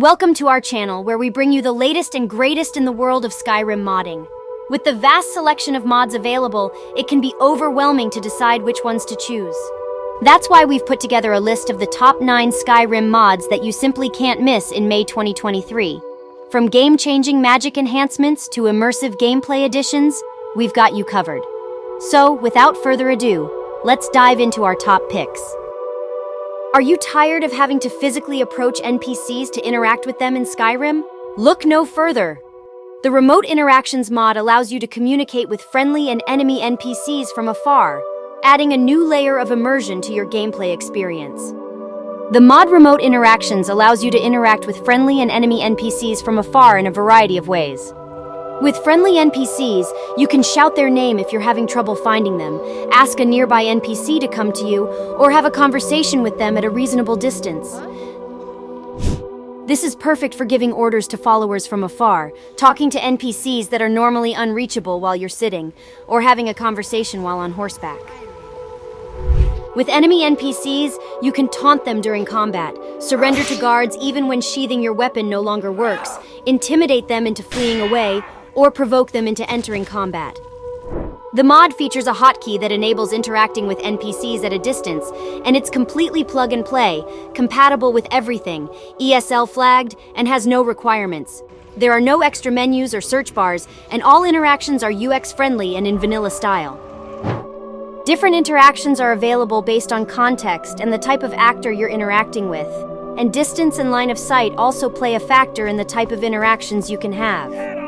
Welcome to our channel where we bring you the latest and greatest in the world of Skyrim modding. With the vast selection of mods available, it can be overwhelming to decide which ones to choose. That's why we've put together a list of the top 9 Skyrim mods that you simply can't miss in May 2023. From game-changing magic enhancements to immersive gameplay additions, we've got you covered. So, without further ado, let's dive into our top picks. Are you tired of having to physically approach NPCs to interact with them in Skyrim? Look no further. The Remote Interactions mod allows you to communicate with friendly and enemy NPCs from afar, adding a new layer of immersion to your gameplay experience. The mod Remote Interactions allows you to interact with friendly and enemy NPCs from afar in a variety of ways. With friendly NPCs, you can shout their name if you're having trouble finding them, ask a nearby NPC to come to you, or have a conversation with them at a reasonable distance. This is perfect for giving orders to followers from afar, talking to NPCs that are normally unreachable while you're sitting, or having a conversation while on horseback. With enemy NPCs, you can taunt them during combat, surrender to guards even when sheathing your weapon no longer works, intimidate them into fleeing away, or provoke them into entering combat. The mod features a hotkey that enables interacting with NPCs at a distance, and it's completely plug and play, compatible with everything, ESL flagged, and has no requirements. There are no extra menus or search bars, and all interactions are UX friendly and in vanilla style. Different interactions are available based on context and the type of actor you're interacting with, and distance and line of sight also play a factor in the type of interactions you can have.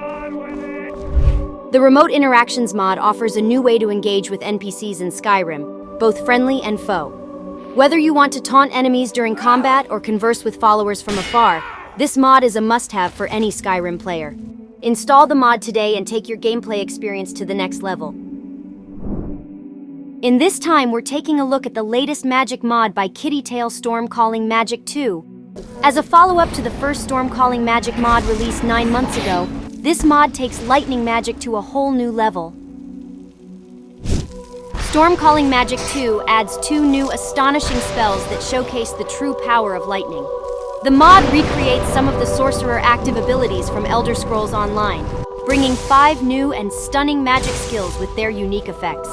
The Remote Interactions mod offers a new way to engage with NPCs in Skyrim, both friendly and foe. Whether you want to taunt enemies during combat or converse with followers from afar, this mod is a must-have for any Skyrim player. Install the mod today and take your gameplay experience to the next level. In this time, we're taking a look at the latest magic mod by kitty Kittytail Stormcalling Magic 2. As a follow-up to the first Storm Calling Magic mod released nine months ago, this mod takes lightning magic to a whole new level. Storm Calling Magic 2 adds two new astonishing spells that showcase the true power of lightning. The mod recreates some of the sorcerer active abilities from Elder Scrolls Online, bringing five new and stunning magic skills with their unique effects.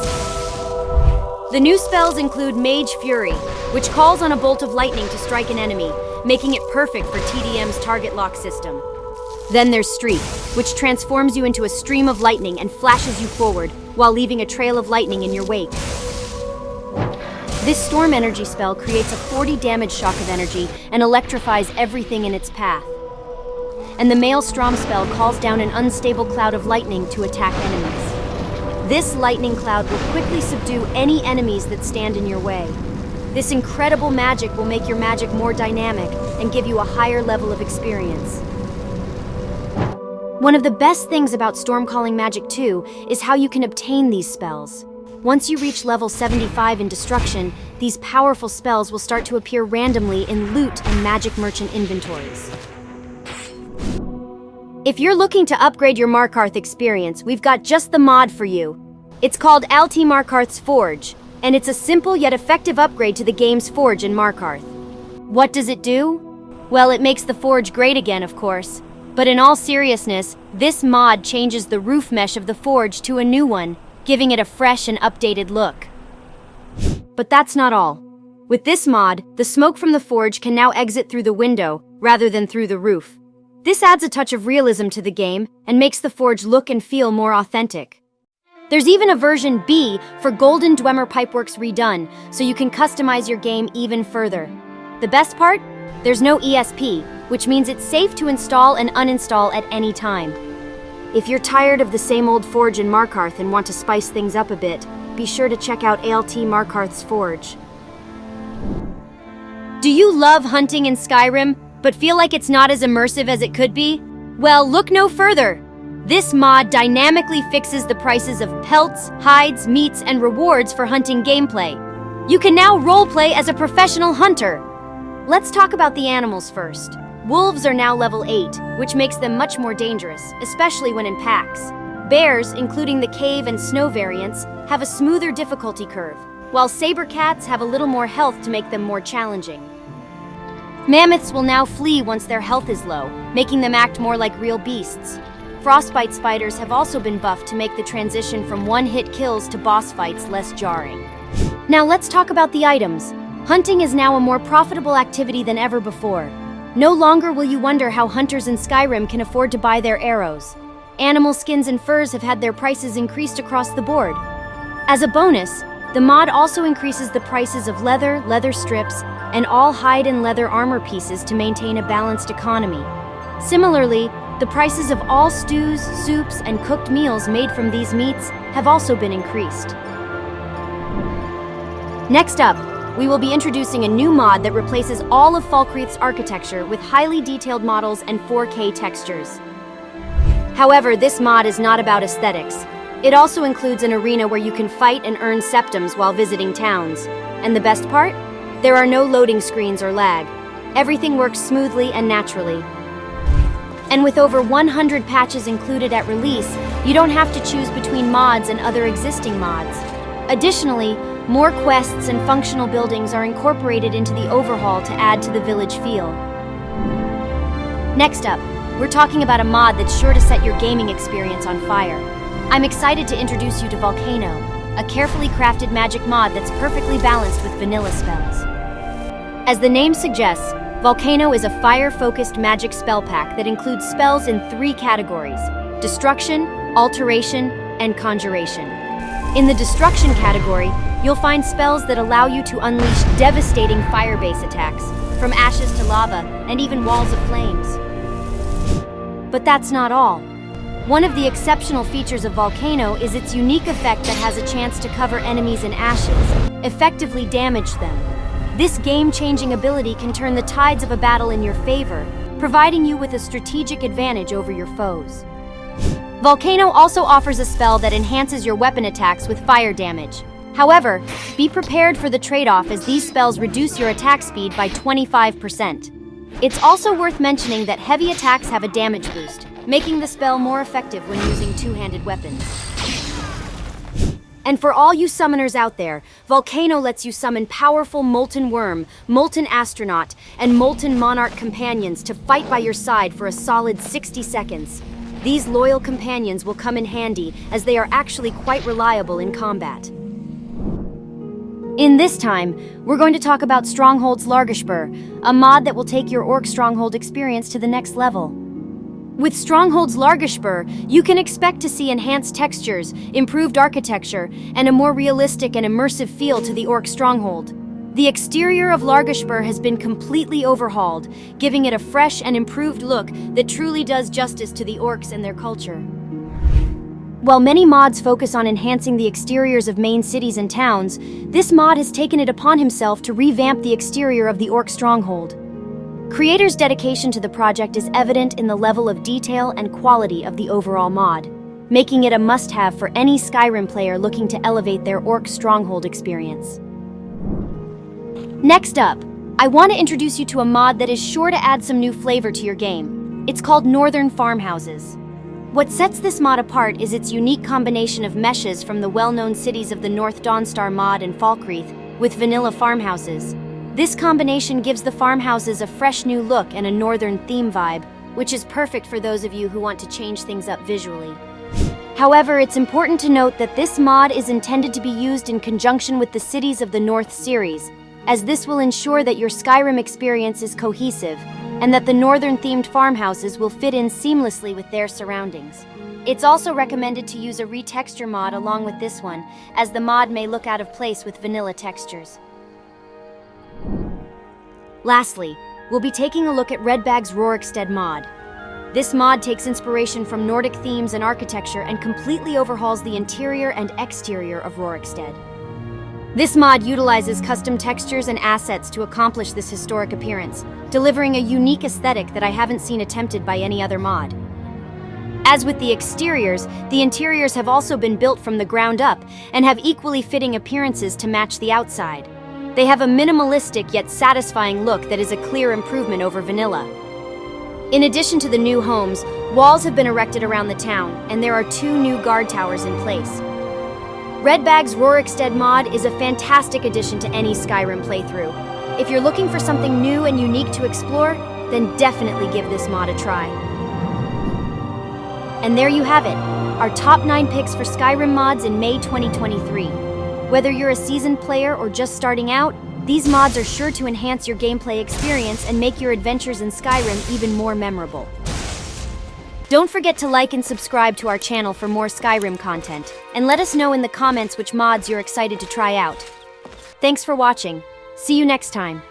The new spells include Mage Fury, which calls on a bolt of lightning to strike an enemy, making it perfect for TDM's target lock system. Then there's Streak, which transforms you into a stream of lightning and flashes you forward, while leaving a trail of lightning in your wake. This storm energy spell creates a 40 damage shock of energy and electrifies everything in its path. And the Maelstrom spell calls down an unstable cloud of lightning to attack enemies. This lightning cloud will quickly subdue any enemies that stand in your way. This incredible magic will make your magic more dynamic and give you a higher level of experience. One of the best things about Stormcalling Magic 2 is how you can obtain these spells. Once you reach level 75 in Destruction, these powerful spells will start to appear randomly in loot and magic merchant inventories. If you're looking to upgrade your Markarth experience, we've got just the mod for you. It's called Alti Markarth's Forge, and it's a simple yet effective upgrade to the game's Forge in Markarth. What does it do? Well, it makes the Forge great again, of course. But in all seriousness, this mod changes the roof mesh of the forge to a new one, giving it a fresh and updated look. But that's not all. With this mod, the smoke from the forge can now exit through the window rather than through the roof. This adds a touch of realism to the game and makes the forge look and feel more authentic. There's even a version B for Golden Dwemer Pipeworks redone, so you can customize your game even further. The best part? There's no ESP, which means it's safe to install and uninstall at any time. If you're tired of the same old Forge in Markarth and want to spice things up a bit, be sure to check out ALT Markarth's Forge. Do you love hunting in Skyrim, but feel like it's not as immersive as it could be? Well, look no further. This mod dynamically fixes the prices of pelts, hides, meats, and rewards for hunting gameplay. You can now roleplay as a professional hunter. Let's talk about the animals first. Wolves are now level 8, which makes them much more dangerous, especially when in packs. Bears, including the cave and snow variants, have a smoother difficulty curve, while saber cats have a little more health to make them more challenging. Mammoths will now flee once their health is low, making them act more like real beasts. Frostbite spiders have also been buffed to make the transition from one-hit kills to boss fights less jarring. Now let's talk about the items. Hunting is now a more profitable activity than ever before. No longer will you wonder how hunters in Skyrim can afford to buy their arrows. Animal skins and furs have had their prices increased across the board. As a bonus, the mod also increases the prices of leather, leather strips, and all hide and leather armor pieces to maintain a balanced economy. Similarly, the prices of all stews, soups, and cooked meals made from these meats have also been increased. Next up, we will be introducing a new mod that replaces all of Falkreath's architecture with highly detailed models and 4K textures. However, this mod is not about aesthetics. It also includes an arena where you can fight and earn septims while visiting towns. And the best part? There are no loading screens or lag. Everything works smoothly and naturally. And with over 100 patches included at release, you don't have to choose between mods and other existing mods. Additionally, more quests and functional buildings are incorporated into the overhaul to add to the village feel. Next up, we're talking about a mod that's sure to set your gaming experience on fire. I'm excited to introduce you to Volcano, a carefully crafted magic mod that's perfectly balanced with vanilla spells. As the name suggests, Volcano is a fire-focused magic spell pack that includes spells in three categories, Destruction, Alteration, and Conjuration. In the Destruction category, you'll find spells that allow you to unleash devastating fire-based attacks, from ashes to lava, and even walls of flames. But that's not all. One of the exceptional features of Volcano is its unique effect that has a chance to cover enemies in ashes, effectively damage them. This game-changing ability can turn the tides of a battle in your favor, providing you with a strategic advantage over your foes. Volcano also offers a spell that enhances your weapon attacks with fire damage. However, be prepared for the trade-off as these spells reduce your attack speed by 25%. It's also worth mentioning that heavy attacks have a damage boost, making the spell more effective when using two-handed weapons. And for all you summoners out there, Volcano lets you summon powerful Molten Worm, Molten Atronach, and Molten Monarch companions to fight by your side for a solid 60 seconds. These loyal companions will come in handy as they are actually quite reliable in combat. In this time, we're going to talk about Stronghold's Largashbur, a mod that will take your Orc Stronghold experience to the next level. With Stronghold's Largashbur, you can expect to see enhanced textures, improved architecture, and a more realistic and immersive feel to the Orc Stronghold. The exterior of Largashbur has been completely overhauled, giving it a fresh and improved look that truly does justice to the Orcs and their culture. While many mods focus on enhancing the exteriors of main cities and towns, this mod has taken it upon himself to revamp the exterior of the Orc Stronghold. Creators' dedication to the project is evident in the level of detail and quality of the overall mod, making it a must-have for any Skyrim player looking to elevate their Orc Stronghold experience. Next up, I want to introduce you to a mod that is sure to add some new flavor to your game. It's called Northern Farmhouses. What sets this mod apart is its unique combination of meshes from the well-known cities of the North Dawnstar mod and Falkreath, with vanilla farmhouses. This combination gives the farmhouses a fresh new look and a northern theme vibe, which is perfect for those of you who want to change things up visually. However, it's important to note that this mod is intended to be used in conjunction with the Cities of the North series, as this will ensure that your Skyrim experience is cohesive, and that the northern-themed farmhouses will fit in seamlessly with their surroundings. It's also recommended to use a retexture mod along with this one, as the mod may look out of place with vanilla textures. Lastly, we'll be taking a look at Redbag's Rorikstead mod. This mod takes inspiration from Nordic themes and architecture and completely overhauls the interior and exterior of Rorikstead. This mod utilizes custom textures and assets to accomplish this historic appearance, delivering a unique aesthetic that I haven't seen attempted by any other mod. As with the exteriors, the interiors have also been built from the ground up and have equally fitting appearances to match the outside. They have a minimalistic yet satisfying look that is a clear improvement over vanilla. In addition to the new homes, walls have been erected around the town, and there are two new guard towers in place. Redbag's Rorikstead mod is a fantastic addition to any Skyrim playthrough. If you're looking for something new and unique to explore, then definitely give this mod a try. And there you have it, our top 9 picks for Skyrim mods in May 2023. Whether you're a seasoned player or just starting out, these mods are sure to enhance your gameplay experience and make your adventures in Skyrim even more memorable. Don't forget to like and subscribe to our channel for more Skyrim content, and let us know in the comments which mods you're excited to try out. Thanks for watching. See you next time.